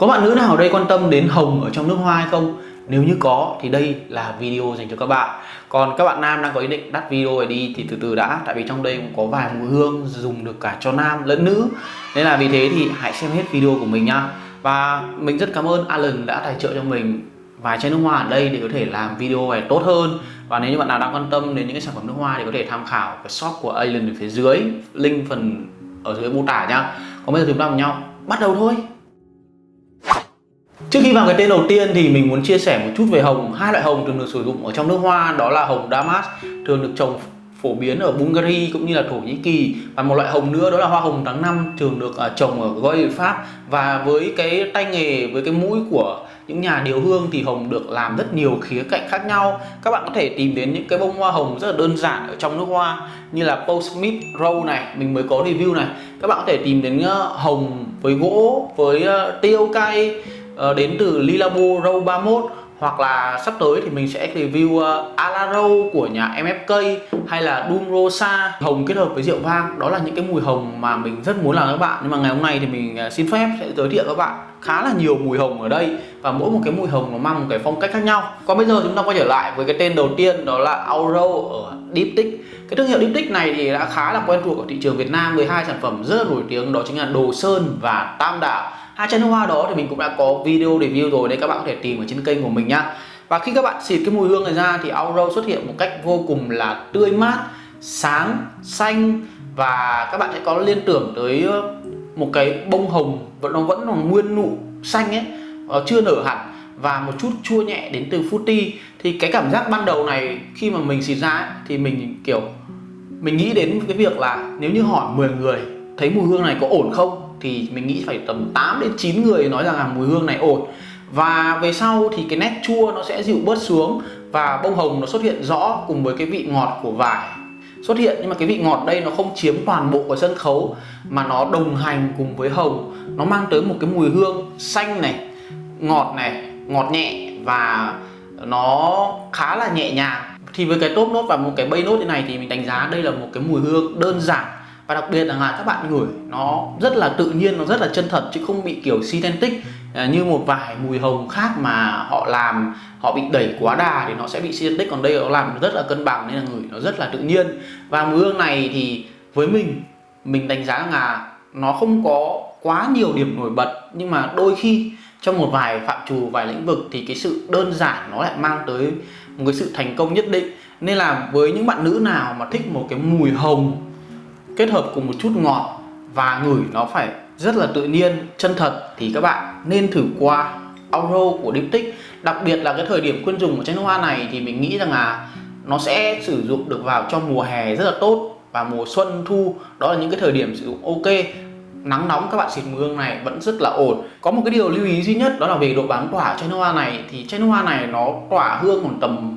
Có bạn nữ nào ở đây quan tâm đến hồng ở trong nước hoa hay không? Nếu như có, thì đây là video dành cho các bạn. Còn các bạn nam đang có ý định đắt video này đi, thì từ từ đã. Tại vì trong đây cũng có vài mùi hương dùng được cả cho nam lẫn nữ. Nên là vì thế thì hãy xem hết video của mình nha Và mình rất cảm ơn Alan đã tài trợ cho mình vài chai nước hoa ở đây để có thể làm video này tốt hơn. Và nếu như bạn nào đang quan tâm đến những cái sản phẩm nước hoa thì có thể tham khảo cái shop của Alan ở phía dưới, link phần ở dưới mô tả nhá. Còn bây giờ chúng ta cùng nhau bắt đầu thôi. Trước khi vào cái tên đầu tiên thì mình muốn chia sẻ một chút về hồng, hai loại hồng thường được sử dụng ở trong nước hoa, đó là hồng Damas, thường được trồng phổ biến ở Bulgaria cũng như là Thổ Nhĩ Kỳ. Và một loại hồng nữa, đó là hoa hồng tháng năm, thường được à, trồng ở Goy Pháp. Và với cái tay nghề, với cái mũi của những nhà điều hương thì hồng được làm rất nhiều khía cạnh khác nhau. Các bạn có thể tìm đến những cái bông hoa hồng rất là đơn giản ở trong nước hoa, như là Paul Smith Rose này, mình mới có review này. Các bạn có thể tìm đến à, hồng với gỗ, với à, tiêu cay Ờ, đến từ Lilabo Row 31 hoặc là sắp tới thì mình sẽ review ờ, uh, Alaro của nhà MFK hay là Doom Rosa. Hồng kết hợp với rượu vang đó là những cái mùi hồng mà mình rất muốn làm các bạn. Nhưng mà ngày hôm nay thì mình uh, xin phép sẽ giới thiệu các bạn khá là nhiều mùi hồng ở đây và mỗi một cái mùi hồng nó mang một cái phong cách khác nhau. Còn bây giờ chúng ta quay trở lại với cái tên đầu tiên đó là Auro ở Diptych cái thương hiệu Diptych này thì đã khá là quen thuộc ở thị trường Việt Nam với hai sản phẩm rất là nổi tiếng đó chính là Đồ Sơn và Tam Đảo hai chân hoa đó thì mình cũng đã có video review rồi đấy các bạn có thể tìm ở trên kênh của mình nhá. Và khi các bạn xịt cái mùi hương này ra thì Auro xuất hiện một cách vô cùng là tươi mát sáng xanh. Và các bạn sẽ có liên tưởng tới ờ, một cái bông hồng vẫn nó vẫn còn nguyên nụ xanh ấy ờ, chưa nở hẳn. Và một chút chua nhẹ đến từ fruity. Thì cái cảm giác ban đầu này khi mà mình xịt ra ấy, thì mình kiểu mình nghĩ đến cái việc là nếu như hỏi 10 người thấy mùi hương này có ổn không thì mình nghĩ phải tầm 8 đến 9 người nói rằng là mùi hương này ổn. Và về sau thì cái nét chua nó sẽ dịu bớt xuống và bông hồng nó xuất hiện rõ cùng với cái vị ngọt của vải. Xuất hiện nhưng mà cái vị ngọt đây nó không chiếm toàn bộ của sân khấu mà nó đồng hành cùng với hồng. Nó mang tới một cái mùi hương xanh này, ngọt này, ngọt nhẹ và nó khá là nhẹ nhàng. Thì với cái top nốt và một cái bay nốt như này thì mình đánh giá đây là một cái mùi hương đơn giản và đặc biệt là các bạn ngửi, nó rất là tự nhiên, nó rất là chân thật, chứ không bị kiểu synthetic à, như một vài mùi hồng khác mà họ làm, họ bị đẩy quá đà thì nó sẽ bị synthetic. Còn đây nó làm rất là cân bằng nên là ngửi nó rất là tự nhiên. Và mùi hương này thì với mình mình đánh giá là nó không có quá nhiều điểm nổi bật, nhưng mà đôi khi trong một vài phạm trù, vài lĩnh vực thì cái sự đơn giản nó lại mang tới một cái sự thành công nhất định. Nên là với những bạn nữ nào mà thích một cái mùi hồng kết hợp cùng một chút ngọt và ngửi nó phải rất là tự nhiên, chân thật thì các bạn nên thử qua Auro của Diptyque đặc biệt là cái thời điểm khuyên dùng của chai nước hoa này thì mình nghĩ rằng là nó sẽ sử dụng được vào trong mùa hè rất là tốt và mùa xuân thu. Đó là những cái thời điểm sử dụng ok. Nắng nóng các bạn xịt mùi hương này vẫn rất là ổn. Có một cái điều lưu ý duy nhất đó là về độ bám tỏa chai nước hoa này. Thì chai nước hoa này nó tỏa hương còn tầm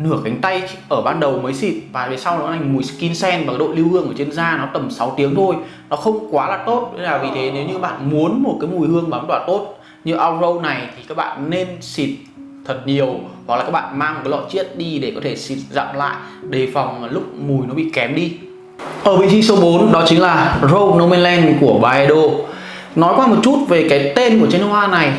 nửa cánh tay ở ban đầu mới xịt và về sau nó thành mùi skin sen và độ lưu hương ở trên da, nó tầm 6 tiếng thôi. Nó không quá là tốt, nên là vì thế nếu như bạn muốn một cái mùi hương bám tỏa tốt như Auro này thì các bạn nên xịt thật nhiều hoặc là các bạn mang một cái lọ chiết đi để có thể xịt dặm lại đề phòng lúc mùi nó bị kém đi. Ở vị trí số 4 đó chính là Rose Nomeland của Baedo nói qua một chút về cái tên của chai nước hoa này.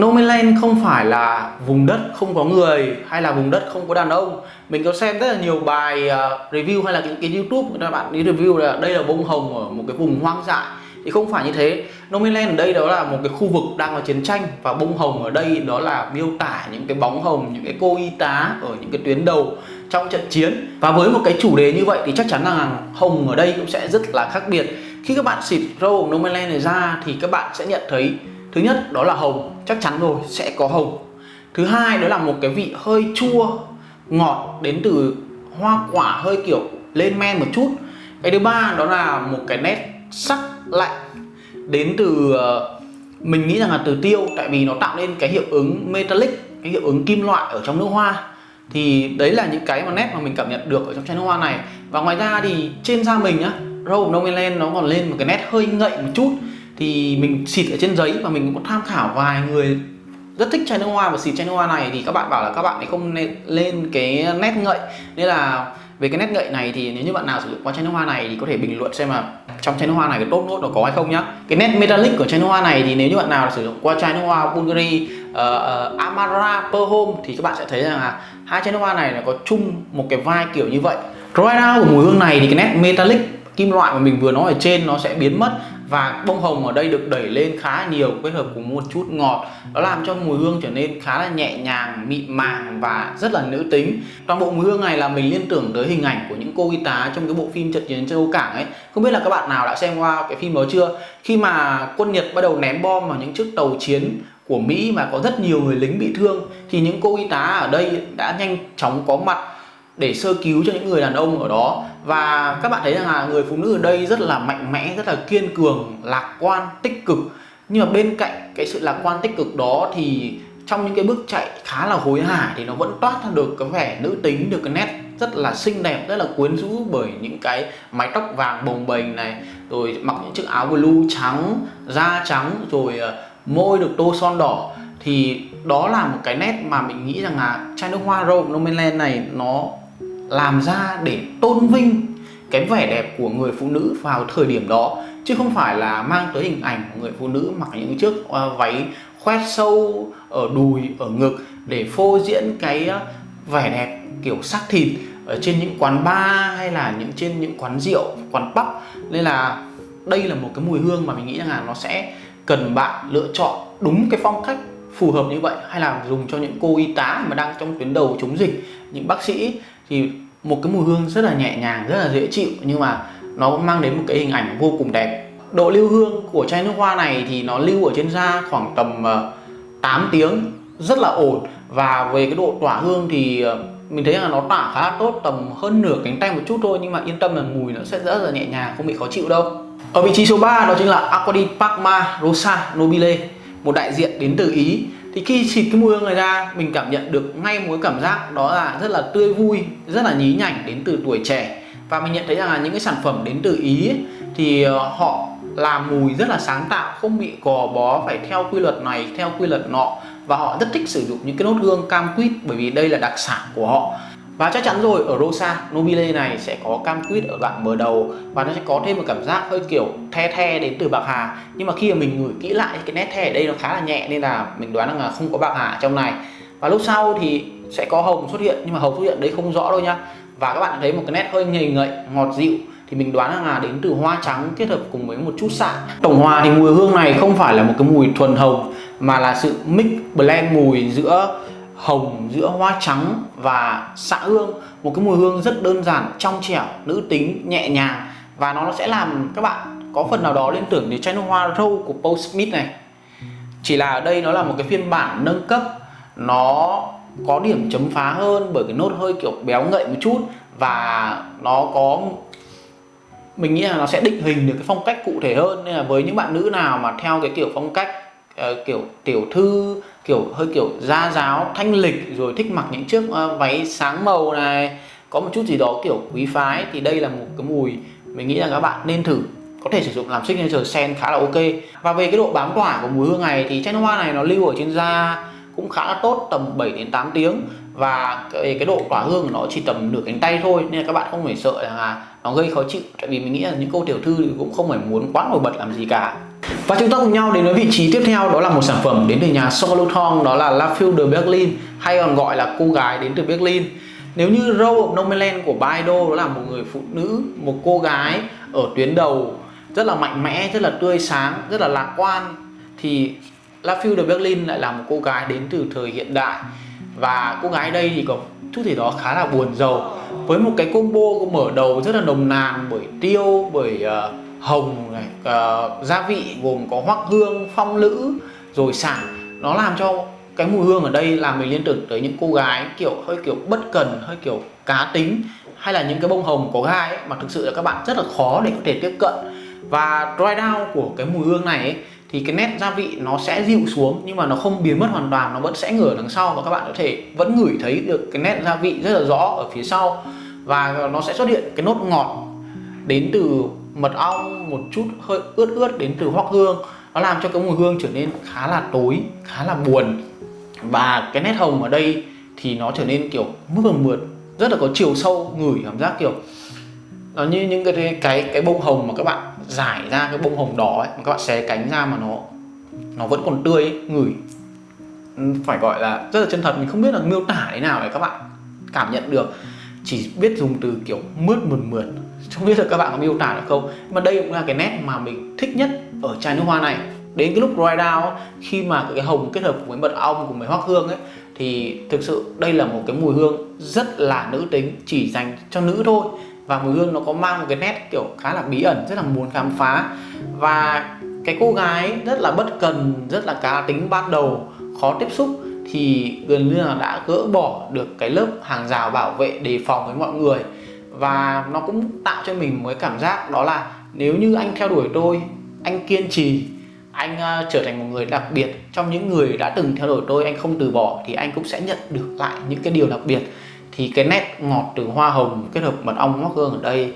Nomeland không phải là vùng đất không có người hay là vùng đất không có đàn ông. Mình có xem rất là nhiều bài uh, review hay là những cái, youtube các bạn đi review là đây là bông hồng ở một cái vùng hoang dại. Thì không phải như thế. Nomeland ở đây đó là một cái khu vực đang có chiến tranh và bông hồng ở đây đó là miêu tả những cái bóng hồng những cái cô y tá ở những cái tuyến đầu trong trận chiến. Và với một cái chủ đề như vậy thì chắc chắn là hồng ở đây cũng sẽ rất là khác biệt. Khi các bạn xịt râu Nomeland này ra thì các bạn sẽ nhận thấy thứ nhất, đó là hồng. Chắc chắn rồi, sẽ có hồng. Thứ hai, đó là một cái vị hơi chua, ngọt đến từ hoa quả hơi kiểu lên men một chút. Cái thứ ba, đó là một cái nét sắc lạnh đến từ ờ, mình nghĩ rằng là từ tiêu, tại vì nó tạo nên cái hiệu ứng metallic, cái hiệu ứng kim loại ở trong nước hoa. Thì đấy là những cái mà nét mà mình cảm nhận được ở trong chai nước hoa này. Và ngoài ra thì trên da mình nhá Rose Nomeland nó còn lên một cái nét hơi ngậy một chút thì mình xịt ở trên giấy và mình cũng tham khảo vài người rất thích chai nước hoa và xịt chai nước hoa này thì các bạn bảo là các bạn ấy không nên lên cái nét ngậy. Nên là về cái nét ngậy này thì nếu như bạn nào sử dụng qua chai nước hoa này thì có thể bình luận xem là trong chai nước hoa này cái tốt nốt nó có hay không nhá. Cái nét metallic của chai nước hoa này thì nếu như bạn nào sử dụng qua chai nước hoa Bulgari uh, uh, Amara Per Home thì các bạn sẽ thấy rằng là hai chai nước hoa này là có chung một cái vai kiểu như vậy. Right now của mùi hương này thì cái nét metallic kim loại mà mình vừa nói ở trên nó sẽ biến mất và bông hồng ở đây được đẩy lên khá nhiều, kết hợp cùng một chút ngọt. Nó làm cho mùi hương trở nên khá là nhẹ nhàng, mịn màng và rất là nữ tính. Toàn bộ mùi hương này là mình liên tưởng tới hình ảnh của những cô y tá trong cái bộ phim trận chiến châu cảng ấy. Không biết là các bạn nào đã xem qua cái phim đó chưa? Khi mà quân nhật bắt đầu ném bom vào những chiếc tàu chiến của Mỹ mà có rất nhiều người lính bị thương, thì những cô y tá ở đây đã nhanh chóng có mặt để sơ cứu cho những người đàn ông ở đó và các bạn thấy rằng là người phụ nữ ở đây rất là mạnh mẽ, rất là kiên cường, lạc quan, tích cực. Nhưng mà bên cạnh cái sự lạc quan, tích cực đó thì trong những cái bước chạy khá là hối hả thì nó vẫn toát ra được cái vẻ nữ tính, được cái nét rất là xinh đẹp, rất là quyến rũ bởi những cái mái tóc vàng bồng bềnh này. Rồi mặc những chiếc áo blue trắng, da trắng, rồi ờ, môi được tô son đỏ. Thì đó là một cái nét mà mình nghĩ rằng là chai nước hoa Rome Nomenland này nó làm ra để tôn vinh cái vẻ đẹp của người phụ nữ vào thời điểm đó, chứ không phải là mang tới hình ảnh của người phụ nữ mặc những chiếc ờ, váy khoét sâu ở đùi, ở ngực để phô diễn cái ờ, vẻ đẹp kiểu sắc thịt ở trên những quán bar hay là những trên những quán rượu, quán pub. Nên là đây là một cái mùi hương mà mình nghĩ rằng là nó sẽ cần bạn lựa chọn đúng cái phong cách phù hợp như vậy, hay là dùng cho những cô y tá mà đang trong tuyến đầu chống dịch, những bác sĩ thì một cái mùi hương rất là nhẹ nhàng, rất là dễ chịu, nhưng mà nó cũng mang đến một cái hình ảnh vô cùng đẹp. Độ lưu hương của chai nước hoa này thì nó lưu ở trên da khoảng tầm ờ, 8 tiếng, rất là ổn. Và về cái độ tỏa hương thì ờ, mình thấy là nó tỏa khá là tốt, tầm hơn nửa cánh tay một chút thôi, nhưng mà yên tâm là mùi nó sẽ rất là nhẹ nhàng, không bị khó chịu đâu. Ở vị trí số 3 đó chính là Aquadi Parma Rosa Nobile, một đại diện đến từ Ý thì khi xịt cái mùi hương này ra mình cảm nhận được ngay một cái cảm giác đó là rất là tươi vui rất là nhí nhảnh đến từ tuổi trẻ. Và mình nhận thấy rằng là những cái sản phẩm đến từ ý ấy, thì ờ, họ làm mùi rất là sáng tạo không bị gò bó phải theo quy luật này theo quy luật nọ. Và họ rất thích sử dụng những cái nốt hương cam quýt bởi vì đây là đặc sản của họ và chắc chắn rồi, ở Rosa, Nobile này sẽ có cam quýt ở đoạn mở đầu và nó sẽ có thêm một cảm giác hơi kiểu the the đến từ bạc hà. Nhưng mà khi mà mình ngửi kỹ lại cái nét the ở đây nó khá là nhẹ nên là mình đoán rằng là không có bạc hà trong này. Và lúc sau thì sẽ có hồng xuất hiện, nhưng mà hồng xuất hiện đấy không rõ đâu nhá. Và các bạn thấy một cái nét hơi nhầy ngậy, ngọt dịu, thì mình đoán rằng là đến từ hoa trắng kết hợp cùng với một chút xạ tổng hòa thì mùi hương này không phải là một cái mùi thuần hồng, mà là sự mix blend mùi giữa hồng, giữa hoa trắng và xạ hương. Một cái mùi hương rất đơn giản, trong trẻo, nữ tính, nhẹ nhàng. Và nó sẽ làm các bạn có phần nào đó liên tưởng đến chai nước hoa râu của Paul Smith này. Chỉ là ở đây nó là một cái phiên bản nâng cấp. Nó có điểm chấm phá hơn bởi cái nốt hơi kiểu béo ngậy một chút. Và nó có, mình nghĩ là nó sẽ định hình được cái phong cách cụ thể hơn. Nên là với những bạn nữ nào mà theo cái kiểu phong cách uh, kiểu tiểu thư kiểu hơi kiểu gia giáo thanh lịch rồi thích mặc những chiếc uh, váy sáng màu này. Có một chút gì đó kiểu quý phái thì đây là một cái mùi mình nghĩ là các bạn nên thử. Có thể sử dụng làm signature scent khá là ok. Và về cái độ bám tỏa của mùi hương này thì chai nước hoa này nó lưu ở trên da cũng khá là tốt tầm 7 đến 8 tiếng. Và cái, cái độ tỏa hương của nó chỉ tầm nửa cánh tay thôi nên là các bạn không phải sợ là nó gây khó chịu. Tại vì mình nghĩ là những cô tiểu thư thì cũng không phải muốn quá nổi bật làm gì cả và chúng ta cùng nhau đến với vị trí tiếp theo đó là một sản phẩm đến từ nhà Solothon đó là La Fille de Berlin hay còn gọi là cô gái đến từ Berlin. Nếu như Rose of Nomeland của Baido đó là một người phụ nữ một cô gái ở tuyến đầu rất là mạnh mẽ rất là tươi sáng rất là lạc quan thì La Fille de Berlin lại là một cô gái đến từ thời hiện đại. Và cô gái đây thì có chút gì đó khá là buồn giàu với một cái combo mở đầu rất là nồng nàn bởi tiêu bởi uh, hồng này uh, gia vị gồm có hoắc hương phong lữ rồi xả nó làm cho cái mùi hương ở đây làm mình liên tưởng tới những cô gái kiểu hơi kiểu bất cần hơi kiểu cá tính hay là những cái bông hồng có gai ấy, mà thực sự là các bạn rất là khó để có thể tiếp cận. Và dry down của cái mùi hương này ấy, thì cái nét gia vị nó sẽ dịu xuống nhưng mà nó không biến mất hoàn toàn nó vẫn sẽ ngửa đằng sau và các bạn có thể vẫn ngửi thấy được cái nét gia vị rất là rõ ở phía sau. Và nó sẽ xuất hiện cái nốt ngọt đến từ mật ong một chút hơi ướt ướt đến từ hoắc hương. Nó làm cho cái mùi hương trở nên khá là tối khá là buồn. Và cái nét hồng ở đây thì nó trở nên kiểu mướt mượt mượt rất là có chiều sâu ngửi cảm giác kiểu nó như những cái cái cái bông hồng mà các bạn giải ra cái bông hồng đỏ ấy mà các bạn xé cánh ra mà nó nó vẫn còn tươi ấy, ngửi. Ừ, phải gọi là rất là chân thật mình không biết là miêu tả thế nào để các bạn cảm nhận được. Chỉ biết dùng từ kiểu mướt mượt mượt không biết là các bạn có miêu tả được không mà đây cũng là cái nét mà mình thích nhất ở chai nước hoa này. Đến cái lúc dry down khi mà cái hồng kết hợp với mật ong cùng với hoắc hương ấy, thì thực sự đây là một cái mùi hương rất là nữ tính, chỉ dành cho nữ thôi. Và mùi hương nó có mang một cái nét kiểu khá là bí ẩn, rất là muốn khám phá. Và cái cô gái rất là bất cần, rất là cá tính ban đầu, khó tiếp xúc, thì gần như là đã gỡ bỏ được cái lớp hàng rào bảo vệ đề phòng với mọi người và nó cũng tạo cho mình một cái cảm giác đó là nếu như anh theo đuổi tôi anh kiên trì anh uh, trở thành một người đặc biệt trong những người đã từng theo đuổi tôi anh không từ bỏ thì anh cũng sẽ nhận được lại những cái điều đặc biệt. Thì cái nét ngọt từ hoa hồng kết hợp mật ong hoắc hương ở đây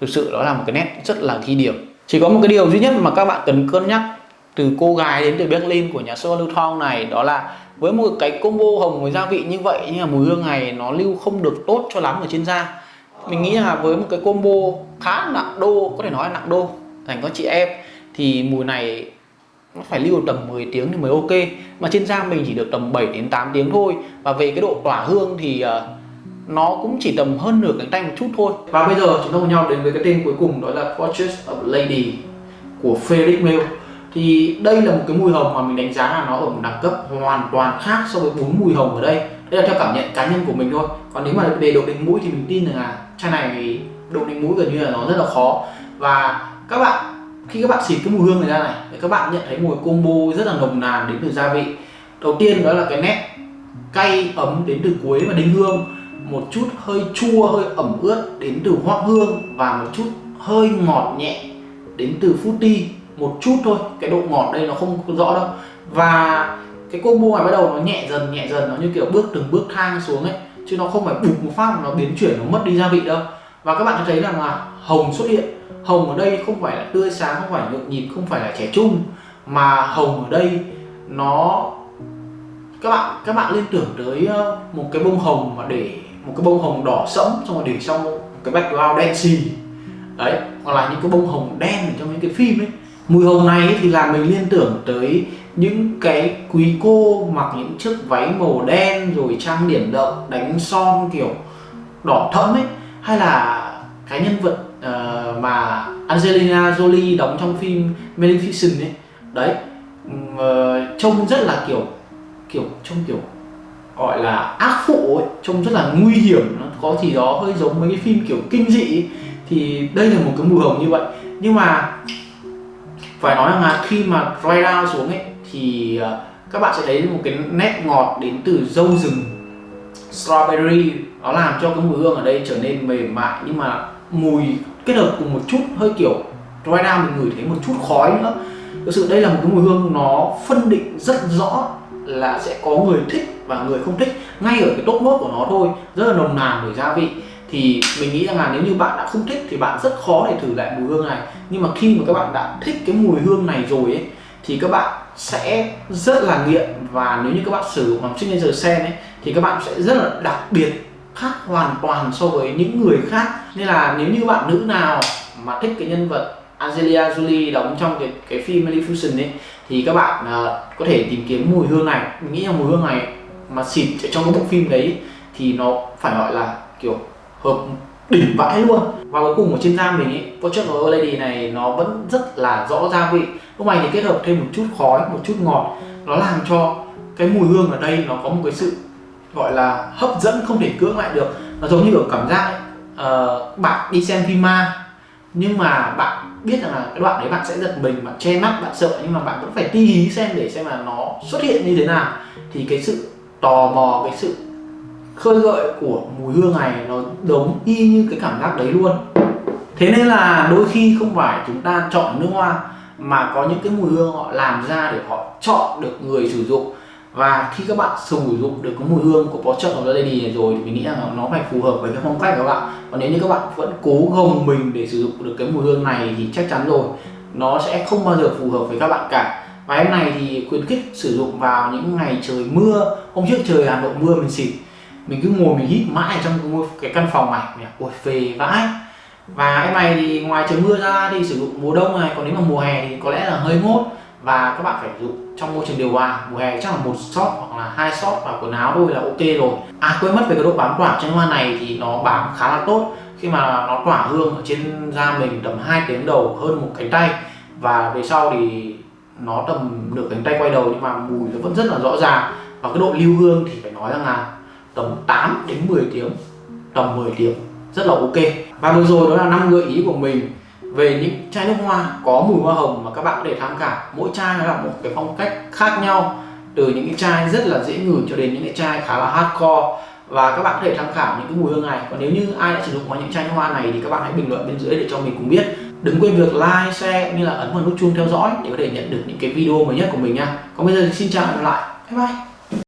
thực sự đó là một cái nét rất là ghi điểm. Chỉ có một cái điều duy nhất mà các bạn cần cân nhắc từ cô gái đến từ Berlin của nhà sô lưu thong này đó là với một cái combo hồng với gia vị như vậy nhưng mà mùi hương này nó lưu không được tốt cho lắm ở trên da mình nghĩ là với một cái combo khá nặng đô có thể nói là nặng đô dành cho chị em thì mùi này nó phải lưu tầm 10 tiếng thì mới ok. Mà trên da mình chỉ được tầm 7 đến 8 tiếng thôi. Và về cái độ tỏa hương thì uh, nó cũng chỉ tầm hơn nửa cánh tay một chút thôi. Và bây giờ chúng ta cùng nhau đến với cái tên cuối cùng đó là Portrait of Lady của Felix Mail thì đây là một cái mùi hồng mà mình đánh giá là nó ở một đẳng cấp hoàn toàn khác so với bốn mùi hồng ở đây đây là theo cảm nhận cá nhân của mình thôi. Còn nếu mà về độ đánh mũi thì mình tin rằng là chai này độ đánh mũi gần như là nó rất là khó. Và các bạn, khi các bạn xịt cái mùi hương này ra này, thì các bạn nhận thấy mùi combo rất là nồng nàn đến từ gia vị. Đầu tiên đó là cái nét cay ấm đến từ cuối và đinh hương. Một chút hơi chua, hơi ẩm ướt đến từ hoác hương và một chút hơi ngọt nhẹ đến từ fruity. Một chút thôi, cái độ ngọt đây nó không rõ đâu. Và cái combo này bắt đầu nó nhẹ dần nhẹ dần, nó như kiểu bước từng bước thang xuống ấy, chứ nó không phải bục một phát mà nó biến chuyển, nó mất đi gia vị đâu. Và các bạn thấy rằng là hồng xuất hiện. Hồng ở đây không phải là tươi sáng, không phải nhộn nhịp, không phải là trẻ trung, mà hồng ở đây nó, các bạn các bạn liên tưởng tới ờ, một cái bông hồng mà để, một cái bông hồng đỏ sẫm, xong rồi để trong cái background đen xì. Đấy, hoặc là những cái bông hồng đen ở trong những cái phim ấy. Mùi hồng này thì làm mình liên tưởng tới những cái quý cô mặc những chiếc váy màu đen rồi trang điểm đậm đánh son kiểu đỏ thẫm ấy hay là cái nhân vật uh, mà Angelina Jolie đóng trong phim Maleficent ấy đấy uh, trông rất là kiểu kiểu trông kiểu gọi là ác phụ ấy trông rất là nguy hiểm nó có gì đó hơi giống mấy cái phim kiểu kinh dị ấy. thì đây là một cái mùi hồng như vậy nhưng mà phải nói rằng là khi mà dry down xuống ấy thì ờ, các bạn sẽ thấy một cái nét ngọt đến từ dâu rừng. Strawberry, nó làm cho cái mùi hương ở đây trở nên mềm mại nhưng mà mùi kết hợp cùng một chút hơi kiểu dry down mình ngửi thấy một chút khói nữa. Thực sự đây là một cái mùi hương nó phân định rất rõ là sẽ có người thích và người không thích ngay ở cái tốt nốt của nó thôi, rất là nồng nàn bởi gia vị. Thì mình nghĩ rằng là nếu như bạn đã không thích thì bạn rất khó để thử lại mùi hương này. Nhưng mà khi mà các bạn đã thích cái mùi hương này rồi ấy, thì các bạn sẽ rất là nghiện và nếu như các bạn sử dụng làm signature sen ấy thì các bạn sẽ rất là đặc biệt khác hoàn toàn so với những người khác. Nên là nếu như bạn nữ nào mà thích cái nhân vật Angelina Jolie đóng trong cái cái phim Maleficent ấy thì các bạn uh, có thể tìm kiếm mùi hương này. Mình nghĩ là mùi hương này mà xịt trong cái bộ phim đấy thì nó phải gọi là kiểu hợp đỉnh vãi luôn. Và cuối cùng ở trên da mình ấy Portrait chất a Lady này nó vẫn rất là rõ gia vị. Lúc này thì kết hợp thêm một chút khói một chút ngọt. Nó làm cho cái mùi hương ở đây nó có một cái sự gọi là hấp dẫn không thể cưỡng lại được. Nó giống như ở cảm giác ấy, uh, bạn đi xem phim ma. Nhưng mà bạn biết rằng là cái đoạn đấy bạn sẽ giật mình bạn che mắt bạn sợ nhưng mà bạn vẫn phải ti hí xem để xem là nó xuất hiện như thế nào. Thì cái sự tò mò cái sự khơi gợi của mùi hương này nó giống y như cái cảm giác đấy luôn. Thế nên là đôi khi không phải chúng ta chọn nước hoa mà có những cái mùi hương họ làm ra để họ chọn được người sử dụng. Và khi các bạn sử dụng được cái mùi hương của Porsche of the Lady này rồi thì mình nghĩ rằng nó phải phù hợp với cái phong cách của các bạn. Còn nếu như các bạn vẫn cố gồng mình để sử dụng được cái mùi hương này thì chắc chắn rồi, nó sẽ không bao giờ phù hợp với các bạn cả. Và em này thì khuyến khích sử dụng vào những ngày trời mưa. Hôm trước trời Hà Nội mưa mình xịt mình cứ ngồi mình hít mãi trong cái căn phòng này ôi về vãi. Và em này thì ngoài trời mưa ra thì sử dụng mùa đông này, còn nếu mà mùa hè thì có lẽ là hơi ngốt. Và các bạn phải sử dụng trong môi trường điều hòa, mùa hè chắc là một shot hoặc là hai shot và quần áo thôi là ok rồi. À quên mất về cái độ bám tỏa trên hoa này thì nó bám khá là tốt. Khi mà nó tỏa hương ở trên da mình tầm 2 tiếng đầu hơn một cánh tay. Và về sau thì nó tầm nửa cánh tay quay đầu nhưng mà mùi nó vẫn rất là rõ ràng. Và cái độ lưu hương thì phải nói rằng là tầm 8 đến 10 tiếng tầm 10 tiếng rất là ok. Và vừa rồi đó là năm gợi ý của mình về những chai nước hoa có mùi hoa hồng mà các bạn có thể tham khảo. Mỗi chai nó là một cái phong cách khác nhau từ những cái chai rất là dễ ngửi cho đến những cái chai khá là hardcore. Và các bạn có thể tham khảo những cái mùi hương này. Còn nếu như ai đã sử dụng qua những chai nước hoa này thì các bạn hãy bình luận bên dưới để cho mình cùng biết. Đừng quên việc like, share cũng như là ấn vào nút chuông theo dõi để có thể nhận được những cái video mới nhất của mình nha. Còn bây giờ thì xin chào và hẹn gặp lại. Bye bye.